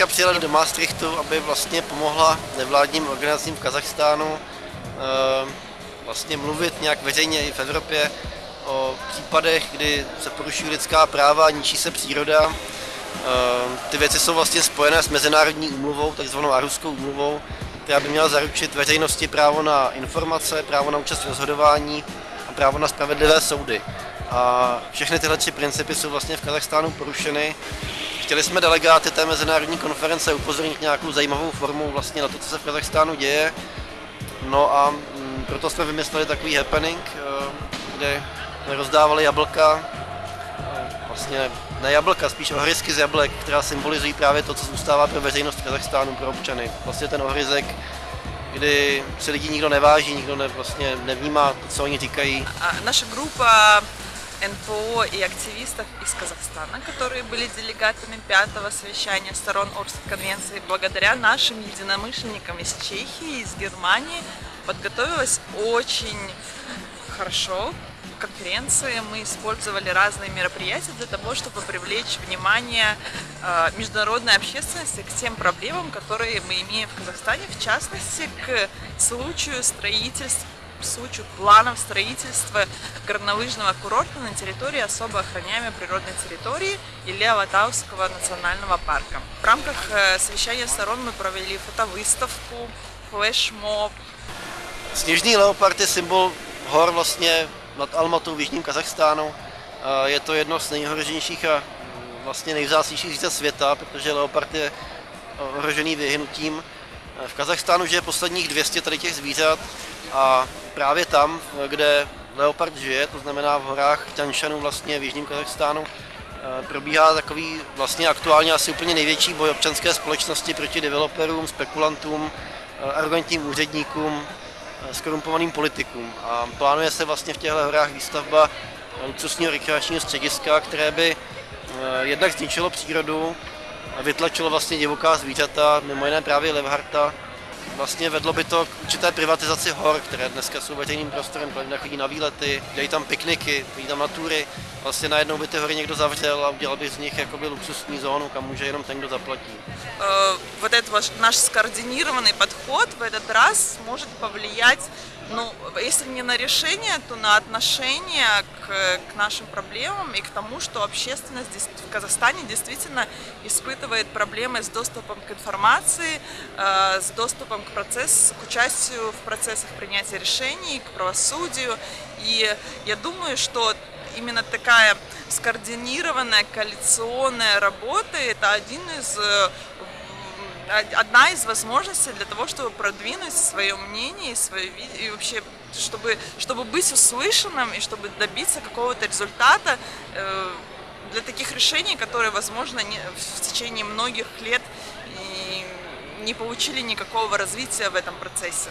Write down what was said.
teďka přijela do Maastrichtu, aby vlastně pomohla nevládním organizacím v Kazachstánu vlastně mluvit nějak veřejně i v Evropě o případech, kdy se porušují lidská práva, ničí se příroda. Ty věci jsou vlastně spojené s mezinárodní úmluvou, takzvanou Aruskou úmluvou, která by měla zaručit veřejnosti právo na informace, právo na účast v rozhodování a právo na spravedlivé soudy. A všechny tyhle tři principy jsou vlastně v Kazachstánu porušeny. Chtěli jsme delegáty té mezinárodní konference upozornit nějakou zajímavou formou vlastně na to, co se v Kazachstánu děje. No a mm, proto jsme vymysleli takový happening, eh, kde rozdávali jablka, eh, vlastně ne jablka, spíš ohryzky z jablek, která symbolizují právě to, co zůstává pro veřejnost Kazachstánu, pro občany. Vlastně ten ohryzek, kdy se lidi nikdo neváží, nikdo ne, vlastně nevnímá co oni říkají. A naše grupa НПО и активистов из Казахстана, которые были делегатами пятого совещания сторон Орской конвенции, благодаря нашим единомышленникам из Чехии, из Германии, подготовилась очень хорошо конференции мы использовали разные мероприятия для того, чтобы привлечь внимание э, международной общественности к тем проблемам, которые мы имеем в Казахстане, в частности, к случаю строительства случаю планов строительства горнолыжного курорта на территории особо охраняемой природной территории или Алатауского национального парка. В рамках э, совещания сторон мы провели фотовыставку, флешмоб. Sněžný leopard je symbol hor vlastně nad Almatou v jižním Kazachstánu. Je to jedno z nejhroženějších a vlastně nejvzácnějších zvířat světa, protože leopard je ohrožený vyhnutím. V Kazachstánu žije posledních 200 tady těch zvířat a právě tam, kde leopard žije, to znamená v horách Tanšanu vlastně v jižním Kazachstánu, probíhá takový vlastně aktuálně asi úplně největší boj občanské společnosti proti developerům, spekulantům, arrogantním úředníkům, skorumpovaným politikům. A plánuje se vlastně v těchto horách výstavba luxusního rekreačního střediska, které by jednak zničilo přírodu, vytlačilo vlastně divoká zvířata, mimo jiné právě levharta, vlastně vedlo by to k určité privatizaci hor, které dneska jsou veřejným prostorem, lidé chodí na výlety, dělají tam pikniky, chodí tam na tury. Vlastně najednou by ty hory někdo zavřel a udělal by z nich jakoby luxusní zónu, kam může jenom ten, kdo zaplatí. Uh, вот этот ваш, наш скоординированный подход в этот раз может повлиять ну, если не на решение, то на отношение к, к нашим проблемам и к тому, что общественность в Казахстане действительно испытывает проблемы с доступом к информации, э, с доступом к, процессу, к участию в процессах принятия решений, к правосудию. И я думаю, что именно такая скоординированная коалиционная работа – это один из э, одна из возможностей для того, чтобы продвинуть свое мнение и, свое, и вообще, чтобы, чтобы быть услышанным и чтобы добиться какого-то результата э, для таких решений, которые, возможно, не, в течение многих лет и не получили никакого развития в этом процессе.